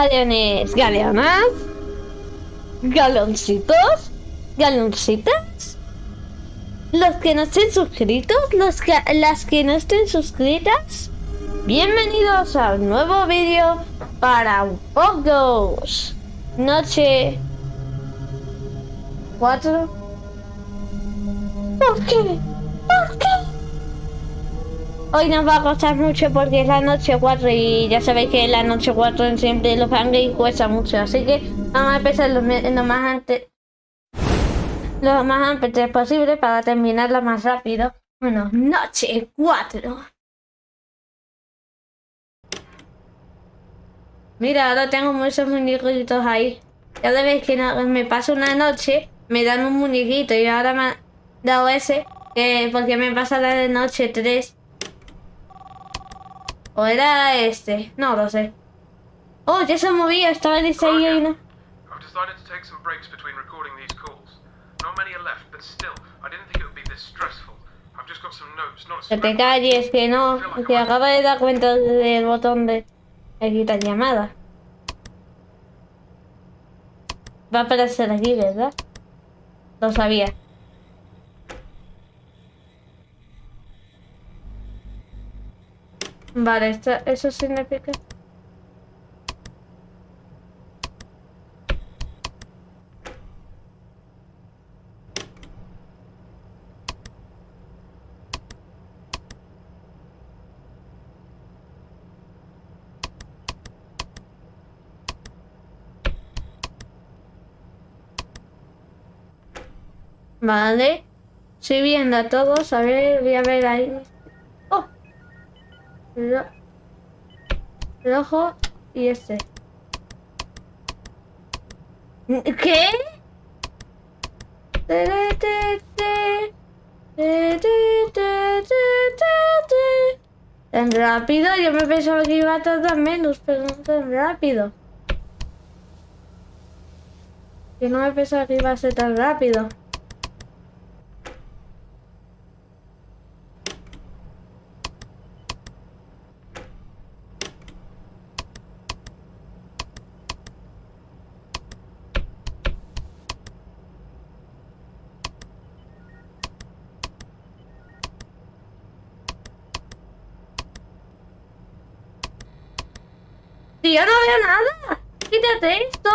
Galeones, galeonas, galoncitos, galoncitas. Los que no estén suscritos, que, las que no estén suscritas, bienvenidos a un nuevo vídeo para Pogos. Noche 4. ¿Por qué? ¿Por qué? Hoy nos va a costar mucho porque es la noche 4 y ya sabéis que la noche 4 siempre los fangames cuesta mucho. Así que vamos a empezar lo, más antes lo más antes posible para terminarla más rápido. Bueno, noche 4. Mira, ahora tengo muchos muñequitos ahí. Ya veis que me paso una noche, me dan un muñequito y ahora me han dado ese, que porque me pasa la de noche 3. ¿O era este? No lo sé. Oh, ya se movía, estaba distraído y no. Que te calles, que no, que acaba de dar cuenta del botón de, quitar llamada. Va a aparecer aquí, ¿verdad? Lo sabía. Vale, esto, eso significa... Vale. Estoy viendo a todos. A ver, voy a ver ahí. El ojo y este. ¿Qué? Tan rápido, yo me pensaba que iba a tardar menos, pero no tan rápido. Yo no me pensaba que iba a ser tan rápido. Yo no veo nada. Quítate esto.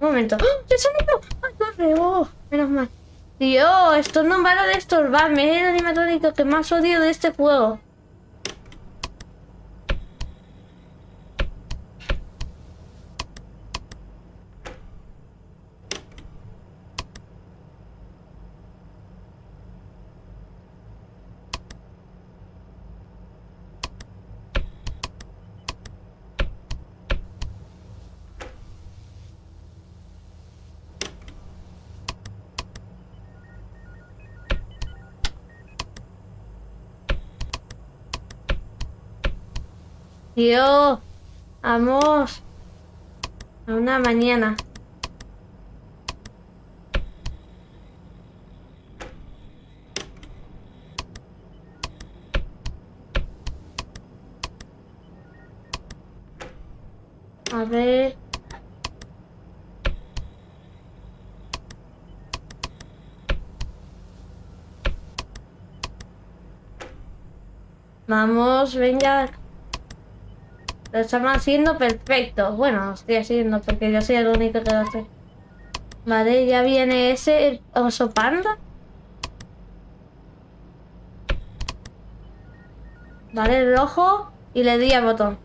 Un momento. ¡Oh! ¡Se! ¡Ay, corre! ¡Oh! Menos mal. Tío, esto no va a de estorbarme. Es el animatrónico que más odio de este juego. Dios, vamos. A una mañana. A ver. Vamos, venga. Lo estamos haciendo perfecto. Bueno, lo estoy haciendo porque yo soy el único que lo hace. Vale, ya viene ese oso panda. Vale, el rojo y le di al botón.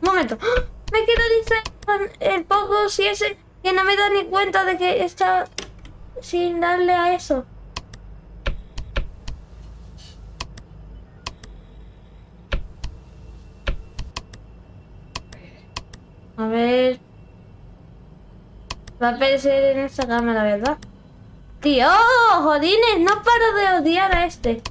Un momento. ¡Ah! Me quiero distraer el poco si ese que no me da ni cuenta de que está sin darle a eso. A ver... Va a aparecer en esta cámara, ¿verdad? ¡Tío! ¡Jodines! No paro de odiar a este.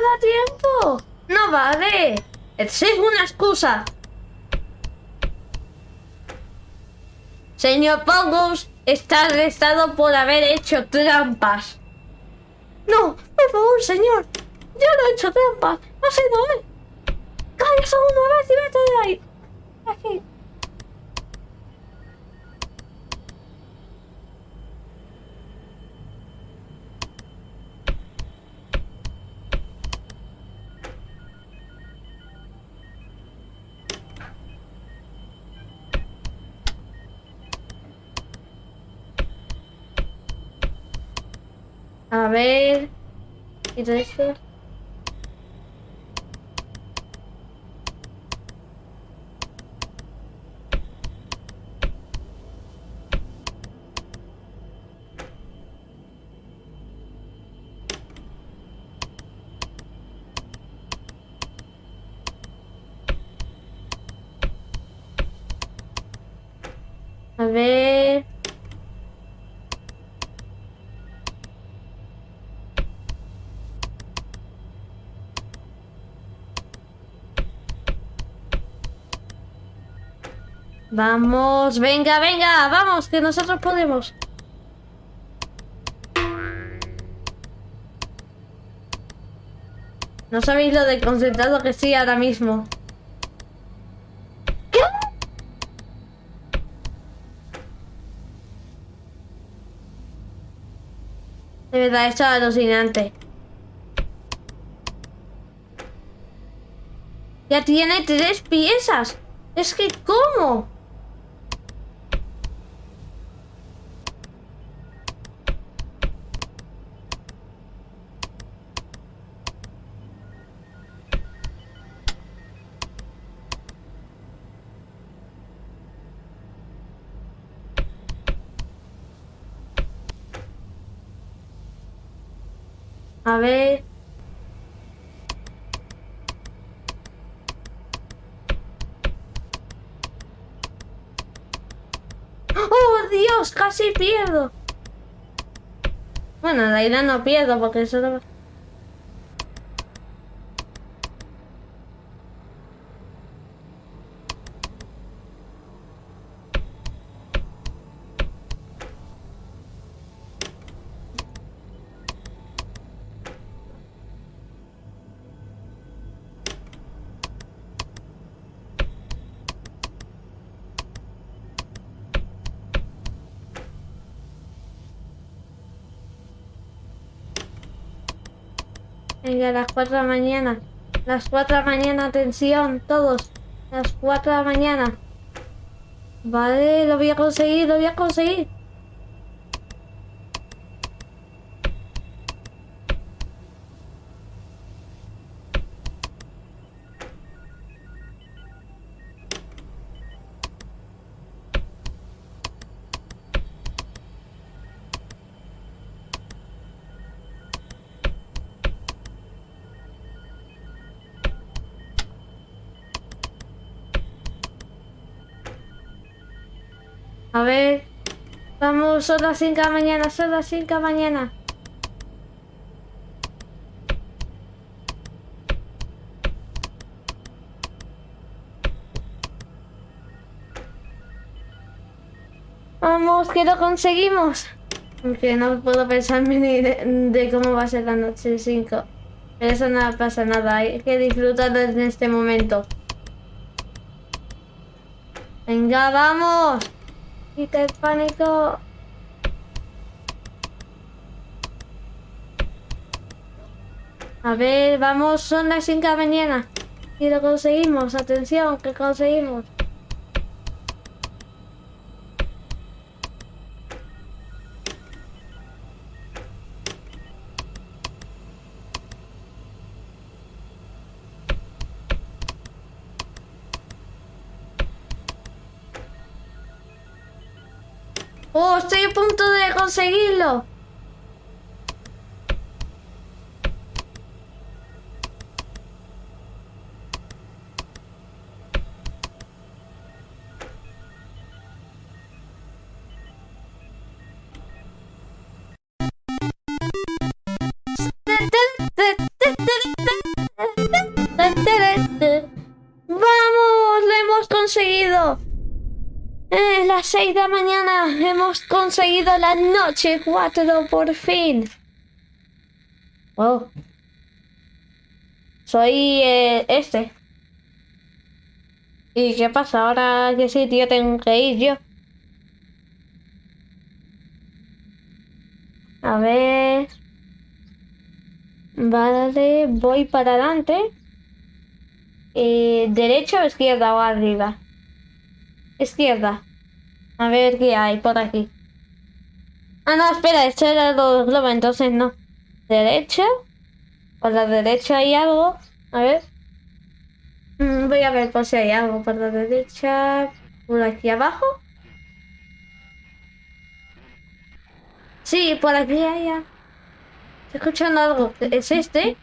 Da tiempo. No vale. Es una excusa. Señor Pongus, está arrestado por haber hecho trampas. No, por favor, señor. Yo no he hecho trampas. No sé, no es. ¡Cállate una vez y vete de ahí! Aquí. A ver. ¿Y todo esto? A ver. Vamos, venga, venga, vamos, que nosotros podemos. No sabéis lo de concentrado que estoy ahora mismo. ¿Qué? De verdad, esto es alucinante. Ya tiene tres piezas. Es que, ¿cómo? A ver. ¡Oh, Dios! Casi pierdo. Bueno, la idea no pierdo porque eso Venga, a las 4 de la mañana. Las 4 de la mañana, atención, todos. Las 4 de la mañana. Vale, lo voy a conseguir, lo voy a conseguir. A ver. Vamos, son las 5 de la mañana, son las 5 de la mañana. Vamos, que lo conseguimos. Aunque no puedo pensarme ni de, cómo va a ser la noche 5. Pero eso no pasa nada, hay que disfrutarlo en este momento. Venga, vamos. Pánico. A ver, vamos, son las 5 de la mañana. Y lo conseguimos, atención, que conseguimos. ¡Oh, estoy a punto de conseguirlo! Las 6 de la mañana. Hemos conseguido la noche 4 por fin. Wow. Soy eh, este. ¿Y qué pasa? Ahora qué sitio tengo que ir yo. A ver. Vale, voy para adelante. Eh, ¿Derecha o izquierda o arriba? Izquierda. A ver qué hay por aquí. Ah, no, espera, esto era los globos, entonces no. Derecha. Por la derecha hay algo. A ver. Mm, voy a ver por si hay algo por la derecha. Por aquí abajo. Sí, por aquí hay escuchando algo. ¿Es este?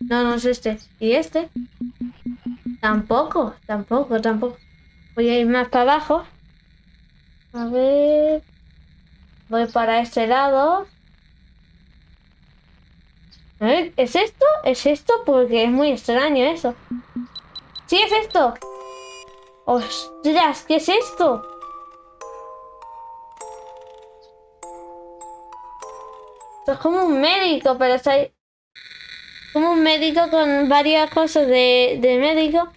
No, no es este. ¿Y este? Tampoco, tampoco, tampoco. Voy a ir más para abajo. A ver. Voy para este lado. ¿es esto? ¿Es esto? Porque es muy extraño eso. ¡Sí, es esto! ¡Ostras! ¿Qué es esto? es como un médico, pero está. Como un médico con varias cosas de, de médico.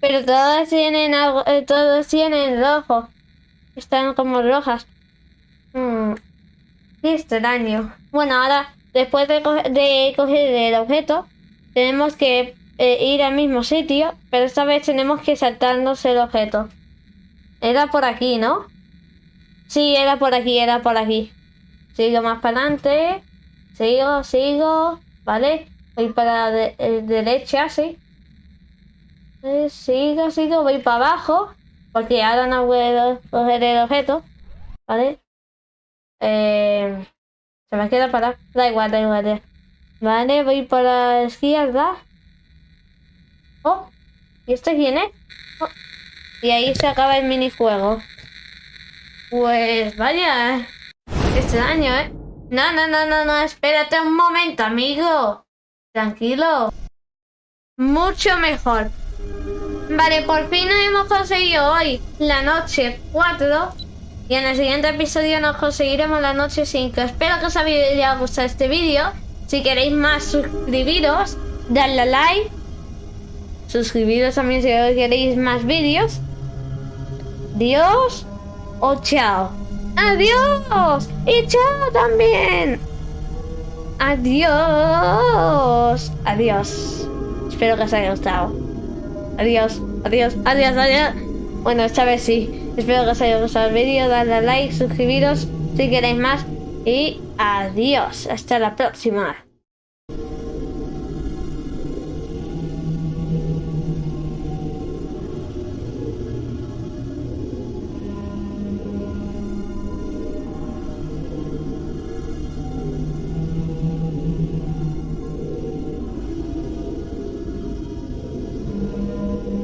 Pero todas tienen algo, eh, todos tienen rojo. Están como rojas. Hmm, qué extraño. Bueno, ahora, después de, de coger el objeto, tenemos que eh, ir al mismo sitio, pero esta vez tenemos que saltarnos el objeto. Era por aquí, ¿no? Sí, era por aquí, era por aquí. Sigo más para adelante. Sigo, sigo. ¿Vale? Voy para la eh, derecha, sí. Eh, sigo, sigo. Voy para abajo. Porque ahora no puedo coger el objeto. ¿Vale? Eh, se me queda para... Da igual, da igual. Vale, voy para la izquierda. Oh, ¿y este quién es? Oh, y ahí se acaba el minijuego. Pues vaya, extraño, ¿eh? No, no, no, no, no, espérate un momento, amigo. Tranquilo. Mucho mejor. Vale, por fin hemos conseguido hoy la noche 4. Y en el siguiente episodio nos conseguiremos la noche 5. Espero que os haya gustado este vídeo. Si queréis más, suscribiros, dadle a like. Suscribiros también si queréis más vídeos. Dios o chao. Adiós. Y chao también. Adiós. Adiós. Espero que os haya gustado. Adiós. Adiós. Adiós. Adiós. Bueno, esta vez sí. Espero que os haya gustado el vídeo. Dadle a like, suscribiros si queréis más. Y adiós. Hasta la próxima.